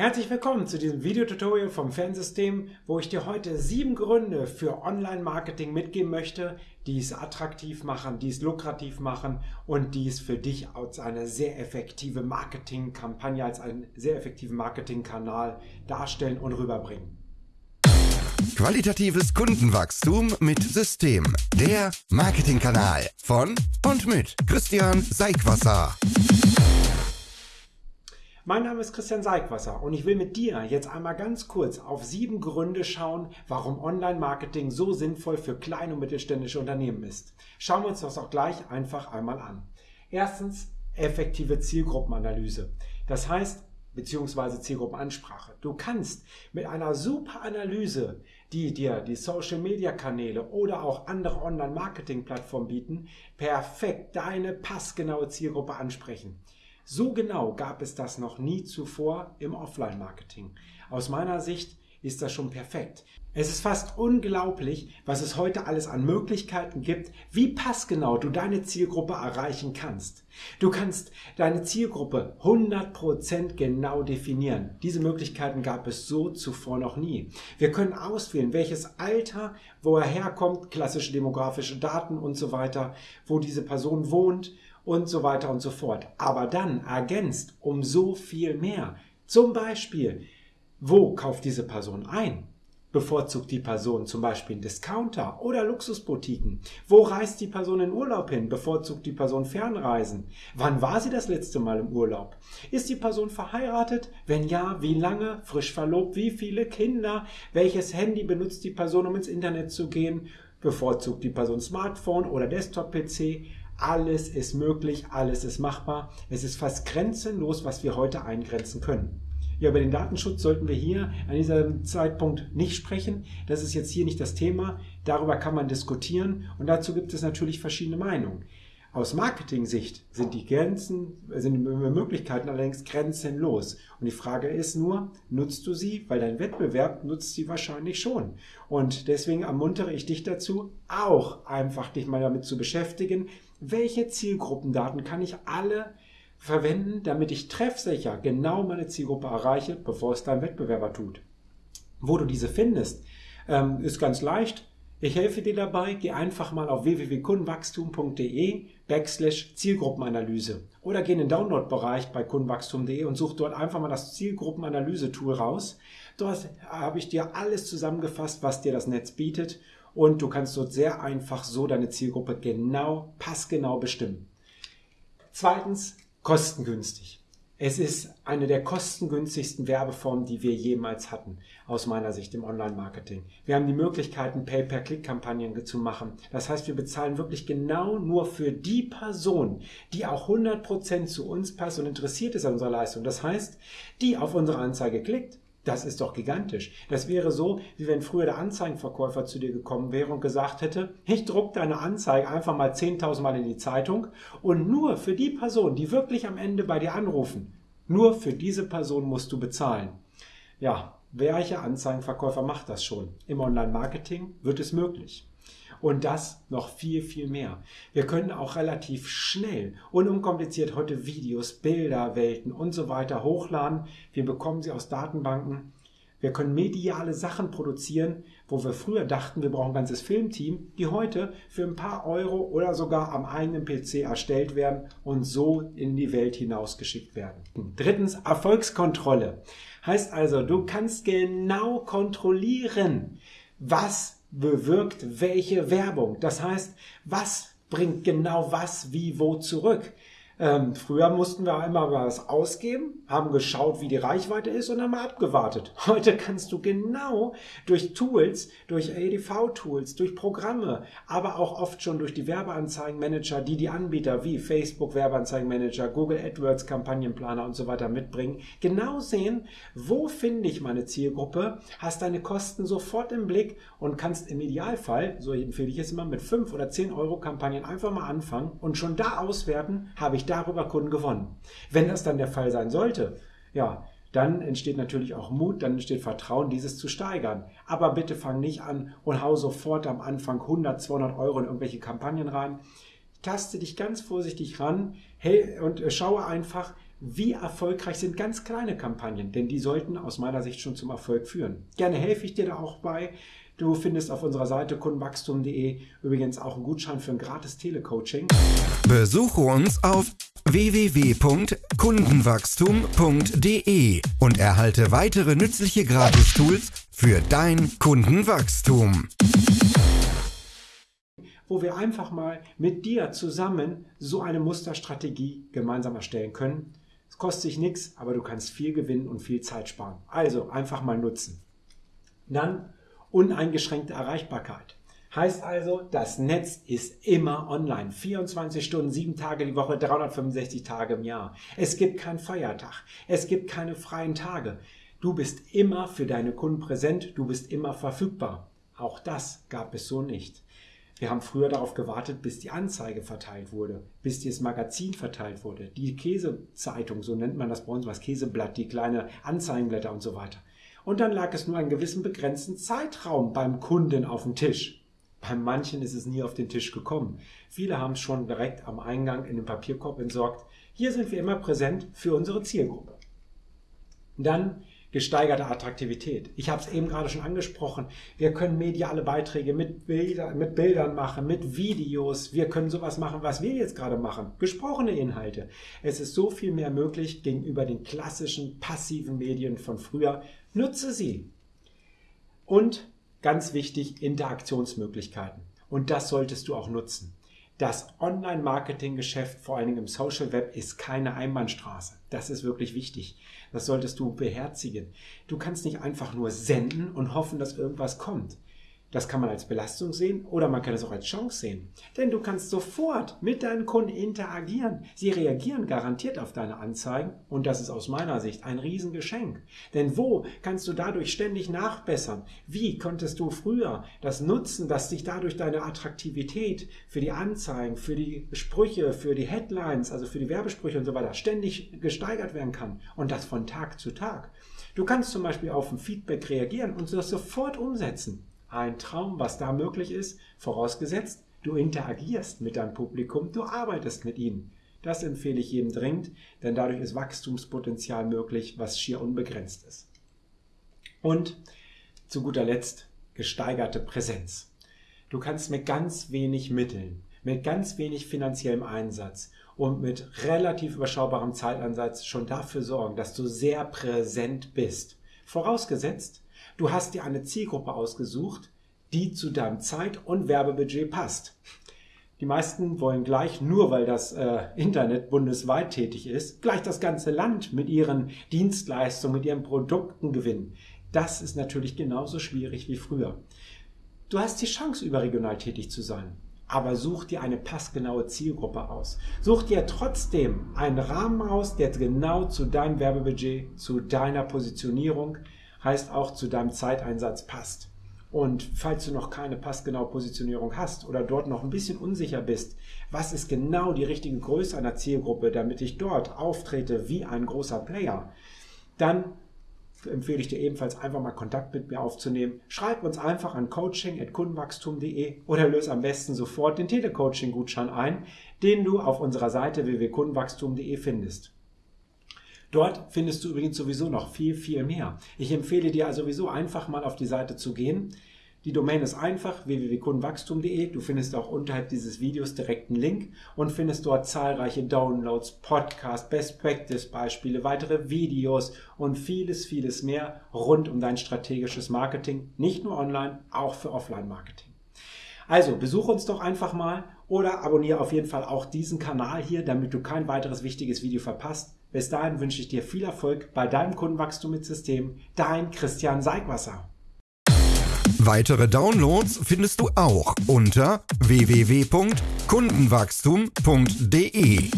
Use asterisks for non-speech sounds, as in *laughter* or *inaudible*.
Herzlich willkommen zu diesem Videotutorial vom Fernsystem, wo ich dir heute sieben Gründe für Online-Marketing mitgeben möchte, die es attraktiv machen, die es lukrativ machen und die es für dich als eine sehr effektive Marketingkampagne, als einen sehr effektiven Marketingkanal darstellen und rüberbringen. Qualitatives Kundenwachstum mit System. Der Marketingkanal von und mit Christian Seigwasser. Mein Name ist Christian Seigwasser und ich will mit dir jetzt einmal ganz kurz auf sieben Gründe schauen, warum Online-Marketing so sinnvoll für kleine und mittelständische Unternehmen ist. Schauen wir uns das auch gleich einfach einmal an. Erstens, effektive Zielgruppenanalyse. Das heißt, beziehungsweise Zielgruppenansprache. Du kannst mit einer super Analyse, die dir die Social-Media-Kanäle oder auch andere Online-Marketing-Plattformen bieten, perfekt deine passgenaue Zielgruppe ansprechen. So genau gab es das noch nie zuvor im Offline-Marketing. Aus meiner Sicht ist das schon perfekt. Es ist fast unglaublich, was es heute alles an Möglichkeiten gibt, wie passgenau du deine Zielgruppe erreichen kannst. Du kannst deine Zielgruppe 100% genau definieren. Diese Möglichkeiten gab es so zuvor noch nie. Wir können auswählen, welches Alter, wo er herkommt, klassische demografische Daten und so weiter, wo diese Person wohnt und so weiter und so fort. Aber dann ergänzt um so viel mehr. Zum Beispiel, wo kauft diese Person ein? Bevorzugt die Person zum Beispiel einen Discounter oder Luxusboutiquen? Wo reist die Person in Urlaub hin? Bevorzugt die Person Fernreisen? Wann war sie das letzte Mal im Urlaub? Ist die Person verheiratet? Wenn ja, wie lange? Frisch verlobt? Wie viele Kinder? Welches Handy benutzt die Person, um ins Internet zu gehen? Bevorzugt die Person Smartphone oder Desktop-PC? Alles ist möglich, alles ist machbar. Es ist fast grenzenlos, was wir heute eingrenzen können. Ja, über den Datenschutz sollten wir hier an diesem Zeitpunkt nicht sprechen. Das ist jetzt hier nicht das Thema. Darüber kann man diskutieren und dazu gibt es natürlich verschiedene Meinungen. Aus Marketing-Sicht sind die Grenzen, sind die Möglichkeiten allerdings grenzenlos. Und die Frage ist nur, nutzt du sie? Weil dein Wettbewerb nutzt sie wahrscheinlich schon. Und deswegen ermuntere ich dich dazu, auch einfach dich mal damit zu beschäftigen, welche Zielgruppendaten kann ich alle verwenden, damit ich treffsicher genau meine Zielgruppe erreiche, bevor es dein Wettbewerber tut. Wo du diese findest, ähm, ist ganz leicht. Ich helfe dir dabei. Geh einfach mal auf www.kundenwachstum.de backslash Zielgruppenanalyse oder geh in den Download-Bereich bei kundenwachstum.de und such dort einfach mal das Zielgruppenanalyse-Tool raus. Dort habe ich dir alles zusammengefasst, was dir das Netz bietet und du kannst dort sehr einfach so deine Zielgruppe genau, passgenau bestimmen. Zweitens, kostengünstig. Es ist eine der kostengünstigsten Werbeformen, die wir jemals hatten, aus meiner Sicht im Online-Marketing. Wir haben die Möglichkeiten, Pay-per-Click-Kampagnen zu machen. Das heißt, wir bezahlen wirklich genau nur für die Person, die auch 100% zu uns passt und interessiert ist an unserer Leistung. Das heißt, die auf unsere Anzeige klickt, das ist doch gigantisch. Das wäre so, wie wenn früher der Anzeigenverkäufer zu dir gekommen wäre und gesagt hätte, ich druck deine Anzeige einfach mal 10.000 Mal in die Zeitung und nur für die Person, die wirklich am Ende bei dir anrufen, nur für diese Person musst du bezahlen. Ja, welcher Anzeigenverkäufer macht das schon? Im Online-Marketing wird es möglich. Und das noch viel, viel mehr. Wir können auch relativ schnell und unkompliziert heute Videos, Bilder, Welten und so weiter hochladen. Wir bekommen sie aus Datenbanken. Wir können mediale Sachen produzieren, wo wir früher dachten, wir brauchen ein ganzes Filmteam, die heute für ein paar Euro oder sogar am eigenen PC erstellt werden und so in die Welt hinausgeschickt werden. Drittens, Erfolgskontrolle. Heißt also, du kannst genau kontrollieren, was bewirkt welche Werbung. Das heißt, was bringt genau was, wie, wo zurück. Ähm, früher mussten wir einmal was ausgeben, haben geschaut, wie die Reichweite ist und haben abgewartet. *laughs* Heute kannst du genau durch Tools, durch ADV-Tools, durch Programme, aber auch oft schon durch die Werbeanzeigenmanager, die die Anbieter wie Facebook Werbeanzeigenmanager, Google AdWords Kampagnenplaner und so weiter mitbringen, genau sehen, wo finde ich meine Zielgruppe, hast deine Kosten sofort im Blick und kannst im Idealfall, so empfehle ich es immer, mit 5 oder 10 Euro Kampagnen einfach mal anfangen und schon da auswerten, habe ich darüber Kunden gewonnen. Wenn das dann der Fall sein sollte, ja, dann entsteht natürlich auch Mut, dann entsteht Vertrauen, dieses zu steigern. Aber bitte fang nicht an und hau sofort am Anfang 100, 200 Euro in irgendwelche Kampagnen rein. Taste dich ganz vorsichtig ran und schaue einfach, Wie erfolgreich sind ganz kleine Kampagnen? Denn die sollten aus meiner Sicht schon zum Erfolg führen. Gerne helfe ich dir da auch bei. Du findest auf unserer Seite kundenwachstum.de übrigens auch einen Gutschein für ein gratis Telecoaching. Besuche uns auf www.kundenwachstum.de und erhalte weitere nützliche Gratistools für dein Kundenwachstum. Wo wir einfach mal mit dir zusammen so eine Musterstrategie gemeinsam erstellen können. Kostet sich nichts, aber du kannst viel gewinnen und viel Zeit sparen. Also einfach mal nutzen. Dann uneingeschränkte Erreichbarkeit. Heißt also, das Netz ist immer online. 24 Stunden, 7 Tage die Woche, 365 Tage im Jahr. Es gibt keinen Feiertag. Es gibt keine freien Tage. Du bist immer für deine Kunden präsent. Du bist immer verfügbar. Auch das gab es so nicht. Wir haben früher darauf gewartet, bis die Anzeige verteilt wurde, bis das Magazin verteilt wurde, die Käsezeitung, so nennt man das bei uns, das Käseblatt, die kleine Anzeigenblätter und so weiter. Und dann lag es nur einen gewissen begrenzten Zeitraum beim Kunden auf dem Tisch. Bei manchen ist es nie auf den Tisch gekommen. Viele haben es schon direkt am Eingang in den Papierkorb entsorgt. Hier sind wir immer präsent für unsere Zielgruppe. Dann gesteigerte Attraktivität. Ich habe es eben gerade schon angesprochen. Wir können mediale Beiträge mit, Bilder, mit Bildern machen, mit Videos. Wir können sowas machen, was wir jetzt gerade machen. Gesprochene Inhalte. Es ist so viel mehr möglich gegenüber den klassischen passiven Medien von früher. Nutze sie. Und ganz wichtig, Interaktionsmöglichkeiten. Und das solltest du auch nutzen. Das Online-Marketing-Geschäft, vor allen Dingen im Social Web, ist keine Einbahnstraße. Das ist wirklich wichtig. Das solltest du beherzigen. Du kannst nicht einfach nur senden und hoffen, dass irgendwas kommt. Das kann man als Belastung sehen oder man kann es auch als Chance sehen. Denn du kannst sofort mit deinen Kunden interagieren. Sie reagieren garantiert auf deine Anzeigen und das ist aus meiner Sicht ein Riesengeschenk. Denn wo kannst du dadurch ständig nachbessern? Wie konntest du früher das nutzen, dass dich dadurch deine Attraktivität für die Anzeigen, für die Sprüche, für die Headlines, also für die Werbesprüche und so weiter ständig gesteigert werden kann und das von Tag zu Tag? Du kannst zum Beispiel auf ein Feedback reagieren und das sofort umsetzen ein Traum, was da möglich ist, vorausgesetzt, du interagierst mit deinem Publikum, du arbeitest mit ihnen. Das empfehle ich jedem dringend, denn dadurch ist Wachstumspotenzial möglich, was schier unbegrenzt ist. Und zu guter Letzt gesteigerte Präsenz. Du kannst mit ganz wenig Mitteln, mit ganz wenig finanziellem Einsatz und mit relativ überschaubarem Zeitansatz schon dafür sorgen, dass du sehr präsent bist. Vorausgesetzt, Du hast dir eine Zielgruppe ausgesucht, die zu deinem Zeit- und Werbebudget passt. Die meisten wollen gleich, nur weil das äh, Internet bundesweit tätig ist, gleich das ganze Land mit ihren Dienstleistungen, mit ihren Produkten gewinnen. Das ist natürlich genauso schwierig wie früher. Du hast die Chance, überregional tätig zu sein. Aber such dir eine passgenaue Zielgruppe aus. Such dir trotzdem einen Rahmen aus, der genau zu deinem Werbebudget, zu deiner Positionierung, heißt auch zu deinem Zeiteinsatz passt. Und falls du noch keine passgenaue Positionierung hast oder dort noch ein bisschen unsicher bist, was ist genau die richtige Größe einer Zielgruppe, damit ich dort auftrete wie ein großer Player, dann empfehle ich dir ebenfalls einfach mal Kontakt mit mir aufzunehmen. Schreib uns einfach an coaching.kundenwachstum.de oder löse am besten sofort den Telecoaching-Gutschein ein, den du auf unserer Seite www.kundenwachstum.de findest. Dort findest du übrigens sowieso noch viel, viel mehr. Ich empfehle dir also sowieso einfach mal auf die Seite zu gehen. Die Domain ist einfach www.kundenwachstum.de. Du findest auch unterhalb dieses Videos direkt einen Link und findest dort zahlreiche Downloads, Podcasts, Best Practice Beispiele, weitere Videos und vieles, vieles mehr rund um dein strategisches Marketing. Nicht nur online, auch für Offline Marketing. Also besuche uns doch einfach mal oder abonniere auf jeden Fall auch diesen Kanal hier, damit du kein weiteres wichtiges Video verpasst. Bis dahin wünsche ich dir viel Erfolg bei deinem Kundenwachstum mit System. Dein Christian Seigwasser. Weitere Downloads findest du auch unter www.kundenwachstum.de.